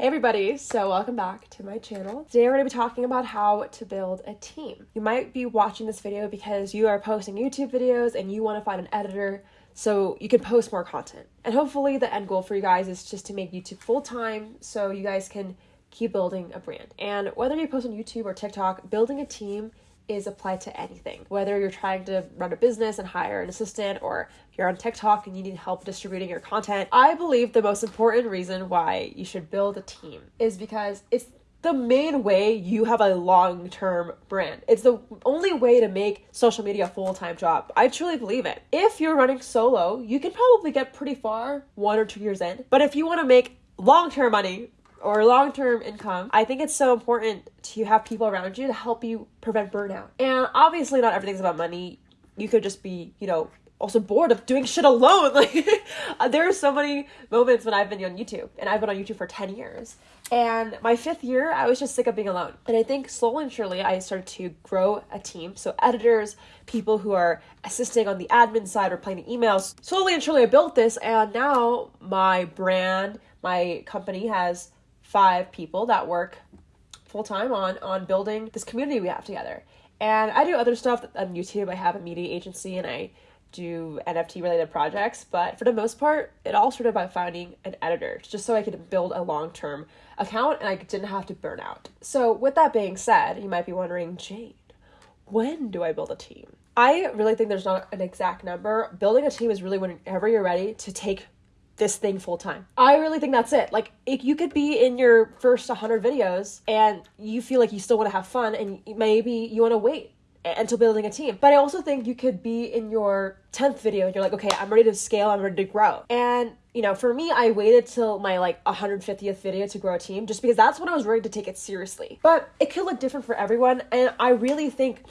Hey everybody, so welcome back to my channel. Today we're going to be talking about how to build a team. You might be watching this video because you are posting YouTube videos and you want to find an editor so you can post more content. And hopefully the end goal for you guys is just to make YouTube full-time so you guys can keep building a brand. And whether you post on YouTube or TikTok, building a team is applied to anything. Whether you're trying to run a business and hire an assistant, or you're on TikTok and you need help distributing your content, I believe the most important reason why you should build a team is because it's the main way you have a long term brand. It's the only way to make social media a full time job. I truly believe it. If you're running solo, you can probably get pretty far one or two years in. But if you want to make long term money, or long term income, I think it's so important to have people around you to help you prevent burnout. And obviously, not everything's about money. You could just be, you know, also bored of doing shit alone. Like, uh, there are so many moments when I've been on YouTube, and I've been on YouTube for 10 years. And my fifth year, I was just sick of being alone. And I think slowly and surely, I started to grow a team. So, editors, people who are assisting on the admin side, replying to emails. Slowly and surely, I built this, and now my brand, my company has five people that work full time on on building this community we have together. And I do other stuff on um, YouTube. I have a media agency and I do NFT related projects, but for the most part, it all started by finding an editor just so I could build a long term account and I didn't have to burn out. So, with that being said, you might be wondering, Jade, when do I build a team? I really think there's not an exact number. Building a team is really whenever you're ready to take this thing full time. I really think that's it. Like, if you could be in your first 100 videos and you feel like you still want to have fun and maybe you want to wait until building a team. But I also think you could be in your 10th video and you're like, okay, I'm ready to scale, I'm ready to grow. And, you know, for me, I waited till my like 150th video to grow a team just because that's when I was ready to take it seriously. But it could look different for everyone. And I really think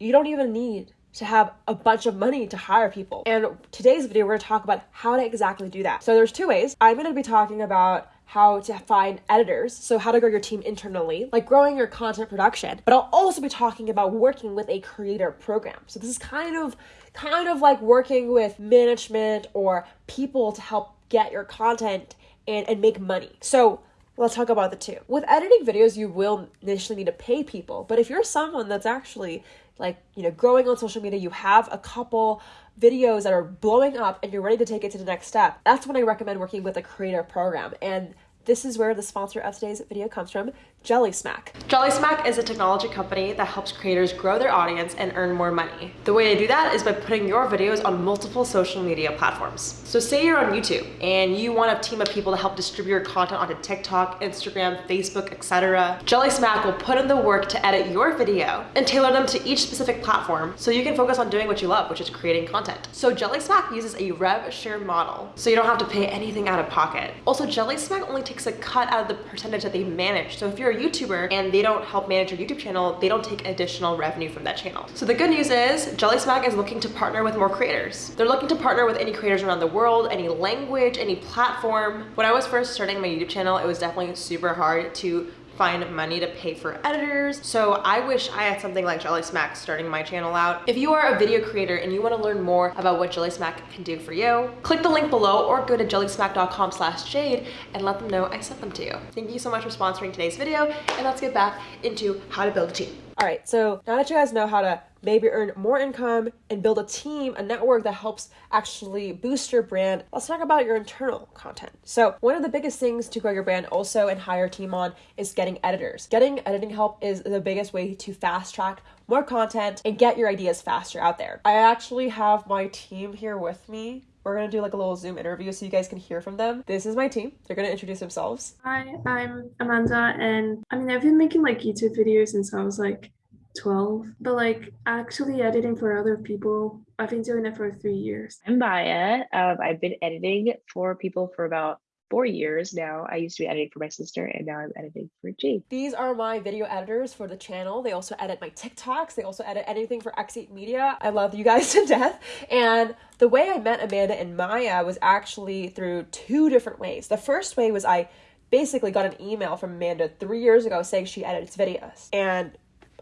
you don't even need to have a bunch of money to hire people. And today's video, we're gonna talk about how to exactly do that. So there's two ways. I'm gonna be talking about how to find editors, so how to grow your team internally, like growing your content production. But I'll also be talking about working with a creator program. So this is kind of kind of like working with management or people to help get your content and, and make money. So let's talk about the two. With editing videos, you will initially need to pay people, but if you're someone that's actually like you know growing on social media you have a couple videos that are blowing up and you're ready to take it to the next step. That's when i recommend working with a creator program. And this is where the sponsor of today's video comes from, Jellysmack. Jelly Smack is a technology company that helps creators grow their audience and earn more money. The way to do that is by putting your videos on multiple social media platforms. So say you're on YouTube and you want a team of people to help distribute your content onto TikTok, Instagram, Facebook, etc. Jellysmack will put in the work to edit your video and tailor them to each specific platform so you can focus on doing what you love, which is creating content. So Jellysmack uses a rev share model, so you don't have to pay anything out of pocket. Also, Jellysmack only takes a cut out of the percentage that they manage. So if you're a YouTuber and they don't help manage your YouTube channel, they don't take additional revenue from that channel. So the good news is Jellysmack is looking to partner with more creators. They're looking to partner with any creators around the world, any language, any platform. When I was first starting my YouTube channel, it was definitely super hard to find money to pay for editors. So I wish I had something like Jellysmack starting my channel out. If you are a video creator and you wanna learn more about what Jellysmack can do for you, click the link below or go to jellysmack.com slash jade and let them know I sent them to you. Thank you so much for sponsoring today's video and let's get back into how to build a team. All right, so now that you guys know how to maybe earn more income and build a team, a network that helps actually boost your brand, let's talk about your internal content. So, one of the biggest things to grow your brand also and hire a team on is getting editors. Getting editing help is the biggest way to fast track more content and get your ideas faster out there. I actually have my team here with me we're gonna do like a little Zoom interview so you guys can hear from them. This is my team. They're gonna introduce themselves. Hi, I'm Amanda, and I mean, I've been making like YouTube videos since I was like 12, but like actually editing for other people, I've been doing it for three years. I'm Maya. Um, I've been editing for people for about four years now. I used to be editing for my sister and now I'm editing for G. These are my video editors for the channel. They also edit my TikToks. They also edit anything for X8 Media. I love you guys to death. And the way I met Amanda and Maya was actually through two different ways. The first way was I basically got an email from Amanda three years ago saying she edits videos. And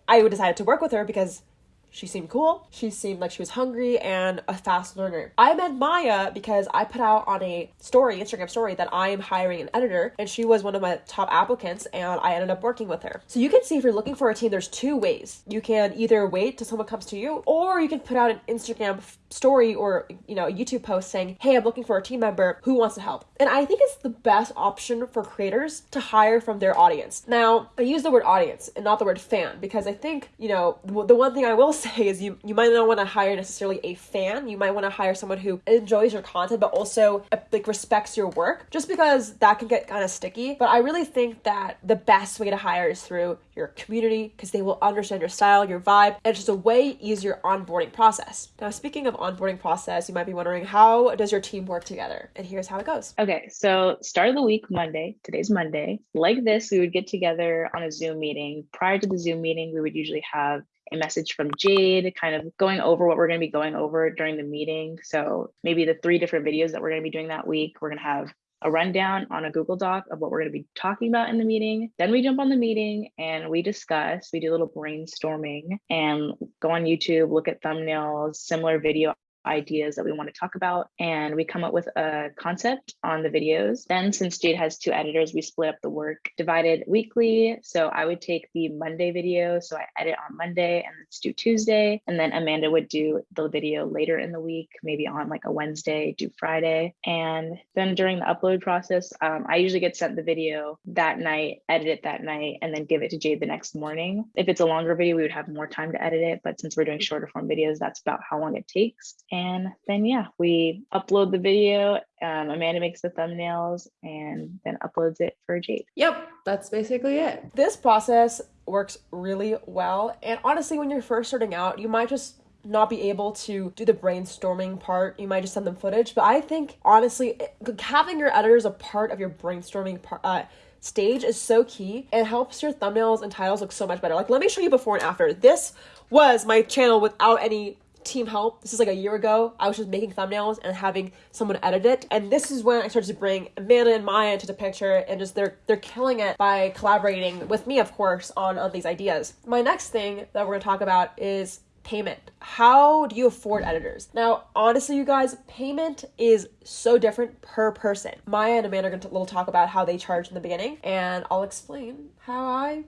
I decided to work with her because She seemed cool. She seemed like she was hungry and a fast learner. I met Maya because I put out on a story, Instagram story, that I am hiring an editor, and she was one of my top applicants, and I ended up working with her. So you can see if you're looking for a team, there's two ways. You can either wait till someone comes to you, or you can put out an Instagram story or you know a YouTube post saying, "Hey, I'm looking for a team member who wants to help." And I think it's the best option for creators to hire from their audience. Now, I use the word audience and not the word fan because I think, you know, the one thing I will say is you you might not want to hire necessarily a fan. You might want to hire someone who enjoys your content but also uh, like respects your work just because that can get kind of sticky. But I really think that the best way to hire is through your community because they will understand your style, your vibe, and it's just a way easier onboarding process. Now, speaking of onboarding process, you might be wondering how does your team work together? And here's how it goes. Okay, so start of the week, Monday. Today's Monday. Like this, we would get together on a Zoom meeting. Prior to the Zoom meeting, we would usually have a message from Jade, kind of going over what we're going to be going over during the meeting. So maybe the three different videos that we're going to be doing that week, we're going to have a rundown on a Google Doc of what we're going to be talking about in the meeting. Then we jump on the meeting and we discuss, we do a little brainstorming and go on YouTube, look at thumbnails, similar video ideas that we want to talk about and we come up with a concept on the videos. Then since jade has two editors we split up the work divided weekly. So i would take the monday video so i edit on monday and let's do tuesday and then amanda would do the video later in the week maybe on like a wednesday do friday. And then during the upload process um, i usually get sent the video that night edit it that night and then give it to jade the next morning. If it's a longer video we would have more time to edit it but since we're doing shorter form videos that's about how long it takes and then, yeah, we upload the video. Um, Amanda makes the thumbnails and then uploads it for Jade. Yep, that's basically it. This process works really well. And honestly, when you're first starting out, you might just not be able to do the brainstorming part. You might just send them footage. But I think, honestly, having your editors a part of your brainstorming part, uh, stage is so key It helps your thumbnails and titles look so much better. Like, let me show you before and after. This was my channel without any team help. This is like a year ago. I was just making thumbnails and having someone edit it. And this is when I started to bring Amanda and Maya into the picture and just they're they're killing it by collaborating with me, of course, on, on these ideas. My next thing that we're gonna talk about is payment. How do you afford editors? Now, honestly, you guys, payment is so different per person. Maya and Amanda are going to little talk about how they charge in the beginning, and I'll explain how I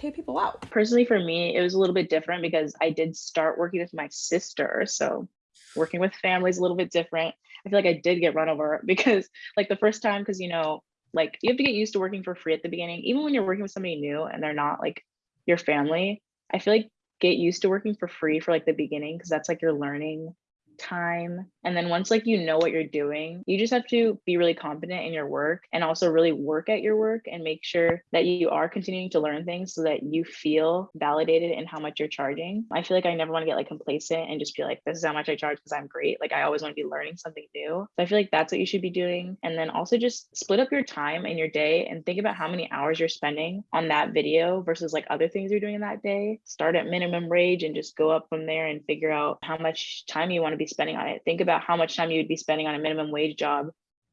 pay people out? Personally, for me, it was a little bit different because I did start working with my sister. So working with family is a little bit different. I feel like I did get run over because, like, the first time, because, you know, like you have to get used to working for free at the beginning, even when you're working with somebody new and they're not like your family. I feel like get used to working for free for like the beginning because that's like you're learning time. And then once like you know what you're doing you just have to be really confident in your work and also really work at your work and make sure that you are continuing to learn things so that you feel validated in how much you're charging. I feel like i never want to get like complacent and just be like this is how much i charge because i'm great. Like i always want to be learning something new. So i feel like that's what you should be doing. And then also just split up your time and your day and think about how many hours you're spending on that video versus like other things you're doing in that day. Start at minimum wage and just go up from there and figure out how much time you want to be spending on it. Think about how much time you'd be spending on a minimum wage job,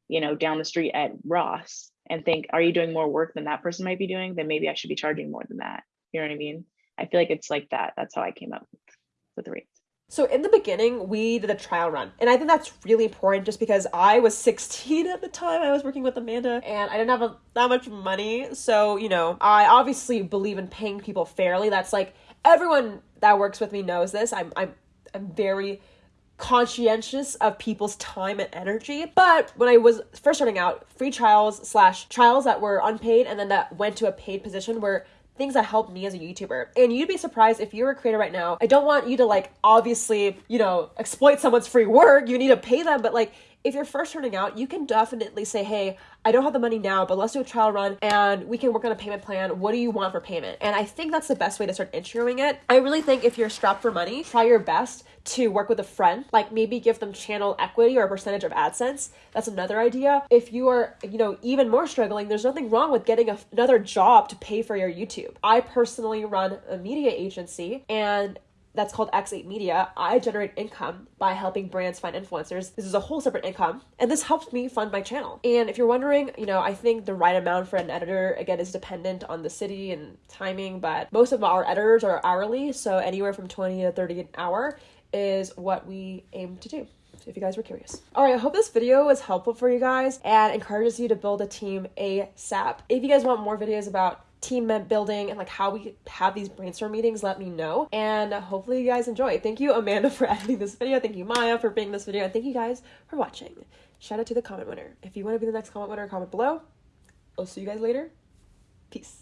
you know, down the street at Ross and think, are you doing more work than that person might be doing? Then maybe I should be charging more than that. You know what I mean? I feel like it's like that. That's how I came up with the rates. So in the beginning, we did a trial run. And I think that's really important just because I was 16 at the time I was working with Amanda and I didn't have a, that much money. So, you know, I obviously believe in paying people fairly. That's like everyone that works with me knows this. I'm I'm I'm very conscientious of people's time and energy. But when I was first starting out, free trials slash trials that were unpaid and then that went to a paid position were things that helped me as a YouTuber. And you'd be surprised if you're a creator right now. I don't want you to like obviously, you know, exploit someone's free work. You need to pay them, but like if you're first starting out, you can definitely say, hey, I don't have the money now, but let's do a trial run and we can work on a payment plan. What do you want for payment? And I think that's the best way to start introing it. I really think if you're strapped for money, try your best to work with a friend, like maybe give them channel equity or a percentage of AdSense. That's another idea. If you are, you know, even more struggling, there's nothing wrong with getting another job to pay for your YouTube. I personally run a media agency and that's called X8 Media, I generate income by helping brands find influencers. This is a whole separate income, and this helps me fund my channel. And if you're wondering, you know, I think the right amount for an editor, again, is dependent on the city and timing, but most of our editors are hourly, so anywhere from 20 to 30 an hour is what we aim to do if you guys were curious. All right, I hope this video was helpful for you guys and encourages you to build a team ASAP. If you guys want more videos about team building and like how we have these brainstorm meetings, let me know. And hopefully you guys enjoy. Thank you, Amanda, for editing this video. Thank you, Maya, for being this video. And thank you guys for watching. Shout out to the comment winner. If you want to be the next comment winner, comment below. I'll see you guys later. Peace.